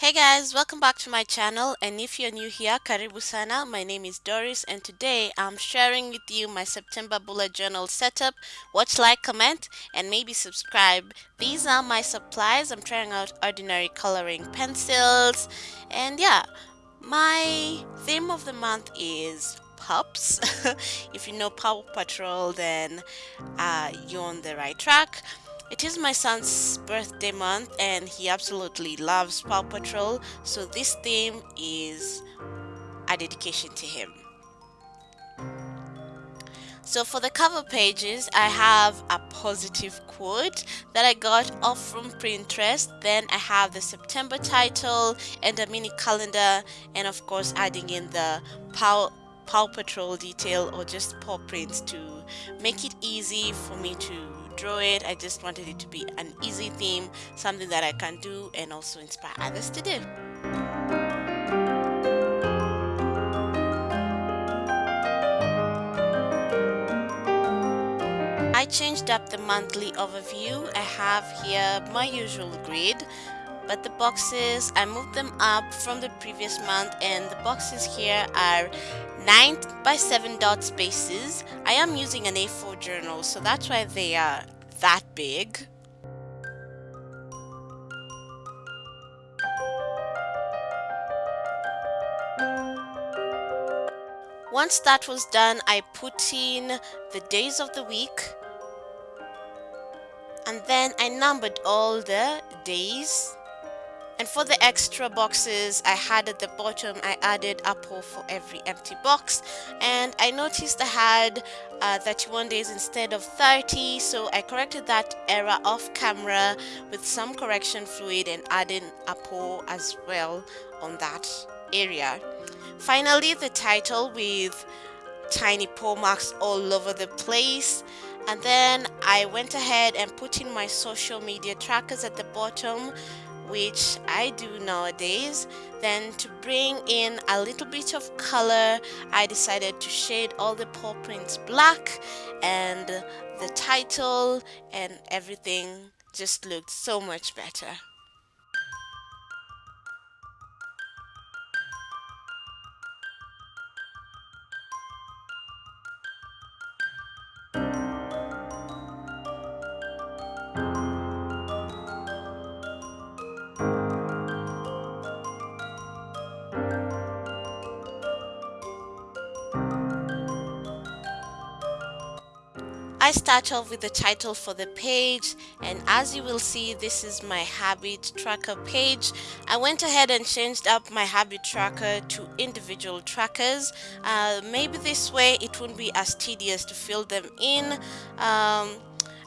Hey guys, welcome back to my channel and if you're new here, karibu sana. My name is Doris and today I'm sharing with you my September bullet journal setup. Watch, like, comment and maybe subscribe. These are my supplies. I'm trying out ordinary coloring pencils and yeah, my theme of the month is pups. if you know Paw Patrol then uh, you're on the right track. It is my son's birthday month and he absolutely loves Paw Patrol, so this theme is a dedication to him. So for the cover pages, I have a positive quote that I got off from Pinterest. Then I have the September title and a mini calendar and of course adding in the Paw, Paw Patrol detail or just paw prints to make it easy for me to draw it. I just wanted it to be an easy theme, something that I can do and also inspire others to do. I changed up the monthly overview. I have here my usual grid but the boxes I moved them up from the previous month and the boxes here are 9 by 7 dot spaces. I am using an A4 journal so that's why they are that big. Once that was done, I put in the days of the week and then I numbered all the days and for the extra boxes I had at the bottom, I added a paw for every empty box. And I noticed I had uh, 31 days instead of 30. So I corrected that error off camera with some correction fluid and adding a paw as well on that area. Finally, the title with tiny paw marks all over the place and then I went ahead and put in my social media trackers at the bottom which I do nowadays. Then to bring in a little bit of color, I decided to shade all the paw prints black and the title and everything just looked so much better. I start off with the title for the page and as you will see this is my habit tracker page. I went ahead and changed up my habit tracker to individual trackers. Uh, maybe this way it won't be as tedious to fill them in. Um,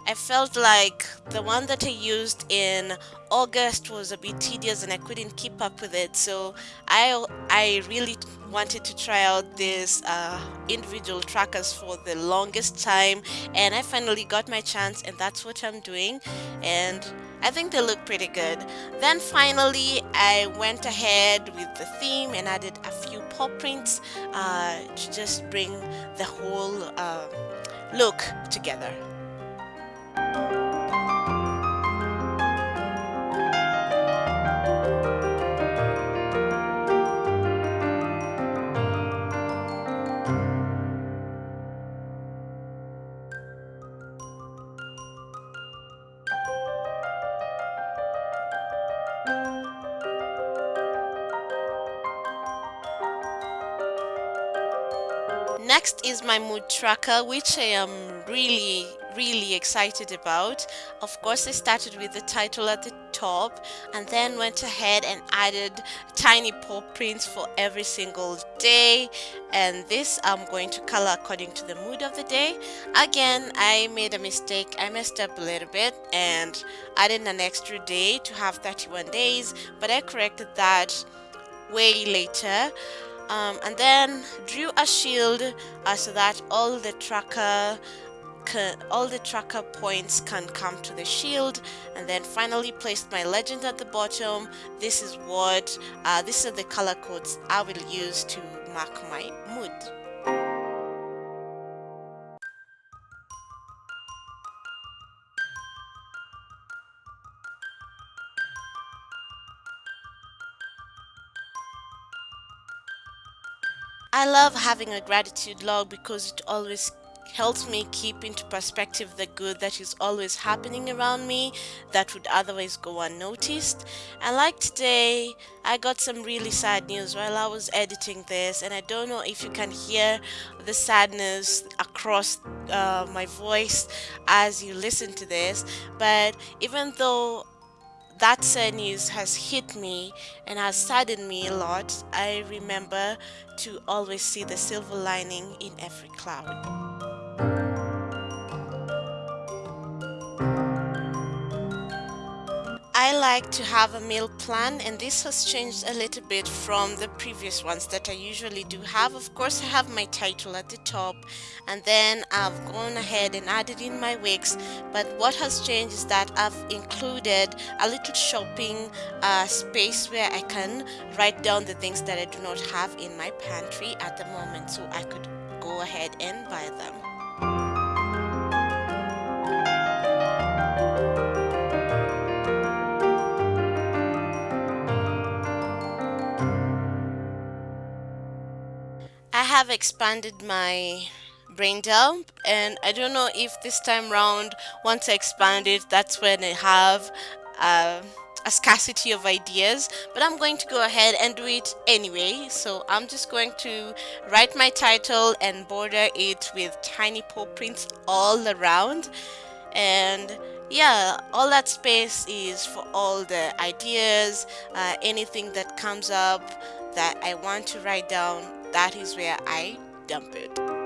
I felt like the one that I used in August was a bit tedious and I couldn't keep up with it so I, I really wanted to try out these uh, individual trackers for the longest time and I finally got my chance and that's what I'm doing and I think they look pretty good. Then finally I went ahead with the theme and added a few paw prints uh, to just bring the whole uh, look together. Next is my mood tracker, which I am really, really excited about. Of course, I started with the title at the top and then went ahead and added tiny paw prints for every single day. And this I'm going to color according to the mood of the day. Again, I made a mistake. I messed up a little bit and added an extra day to have 31 days, but I corrected that way later um, and then drew a shield uh, so that all the tracker all the tracker points can come to the shield. And then finally placed my legend at the bottom. This is what uh, these are the color codes I will use to mark my mood I love having a gratitude log because it always helps me keep into perspective the good that is always happening around me that would otherwise go unnoticed. And like today, I got some really sad news while I was editing this, and I don't know if you can hear the sadness across uh, my voice as you listen to this. But even though that sad news has hit me and has saddened me a lot, I remember to always see the silver lining in every cloud. Like to have a meal plan and this has changed a little bit from the previous ones that I usually do have. Of course I have my title at the top and then I've gone ahead and added in my wigs but what has changed is that I've included a little shopping uh, space where I can write down the things that I do not have in my pantry at the moment so I could go ahead and buy them. I have expanded my brain dump and I don't know if this time round once I expand it that's when I have uh, a scarcity of ideas but I'm going to go ahead and do it anyway. So I'm just going to write my title and border it with tiny paw prints all around. And yeah all that space is for all the ideas uh, anything that comes up that I want to write down that is where I dump it.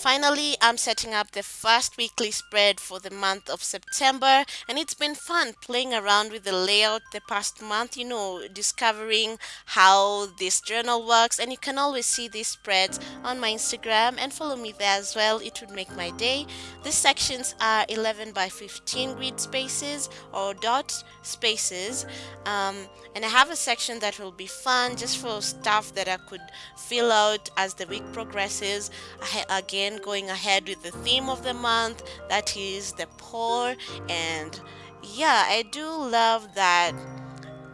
Finally, I'm setting up the first weekly spread for the month of September and it's been fun playing around with the layout the past month, you know, discovering how this journal works and you can always see these spreads on my Instagram and follow me there as well. It would make my day. These sections are 11 by 15 grid spaces or dot spaces um, and I have a section that will be fun just for stuff that I could fill out as the week progresses. I, again going ahead with the theme of the month that is the poor. And yeah I do love that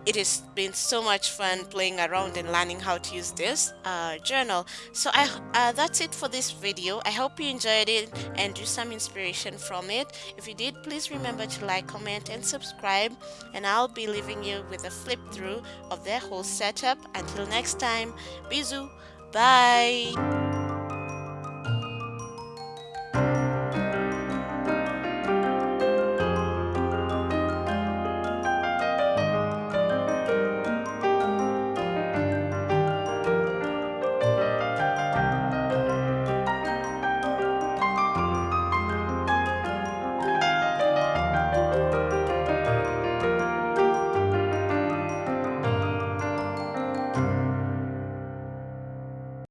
it has been so much fun playing around and learning how to use this uh, journal. So I uh, that's it for this video. I hope you enjoyed it and drew some inspiration from it. If you did please remember to like comment and subscribe. And I'll be leaving you with a flip through of the whole setup. Until next time bisous bye